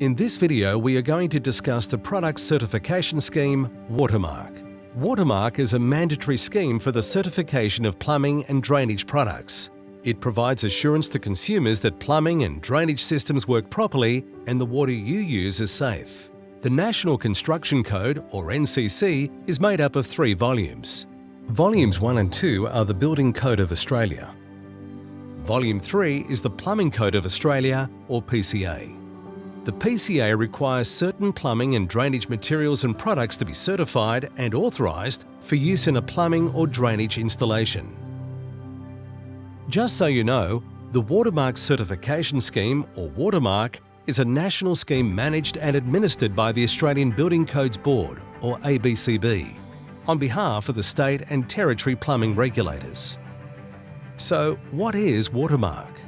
In this video, we are going to discuss the product certification scheme Watermark. Watermark is a mandatory scheme for the certification of plumbing and drainage products. It provides assurance to consumers that plumbing and drainage systems work properly and the water you use is safe. The National Construction Code, or NCC, is made up of three volumes. Volumes 1 and 2 are the Building Code of Australia. Volume 3 is the Plumbing Code of Australia, or PCA. The PCA requires certain plumbing and drainage materials and products to be certified and authorised for use in a plumbing or drainage installation. Just so you know, the Watermark Certification Scheme, or Watermark, is a national scheme managed and administered by the Australian Building Codes Board, or ABCB, on behalf of the state and territory plumbing regulators. So, what is Watermark?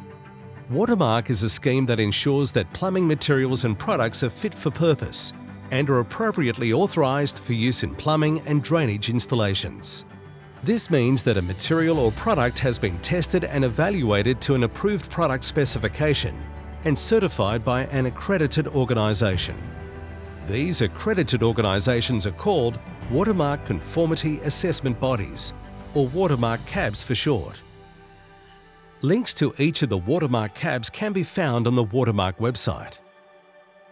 Watermark is a scheme that ensures that plumbing materials and products are fit for purpose and are appropriately authorised for use in plumbing and drainage installations. This means that a material or product has been tested and evaluated to an approved product specification and certified by an accredited organisation. These accredited organisations are called Watermark Conformity Assessment Bodies, or Watermark CABs for short. Links to each of the Watermark CABs can be found on the Watermark website.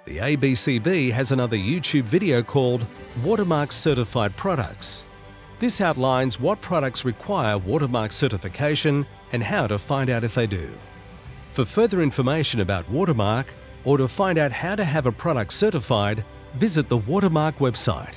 The ABCB has another YouTube video called Watermark Certified Products. This outlines what products require Watermark certification and how to find out if they do. For further information about Watermark or to find out how to have a product certified, visit the Watermark website.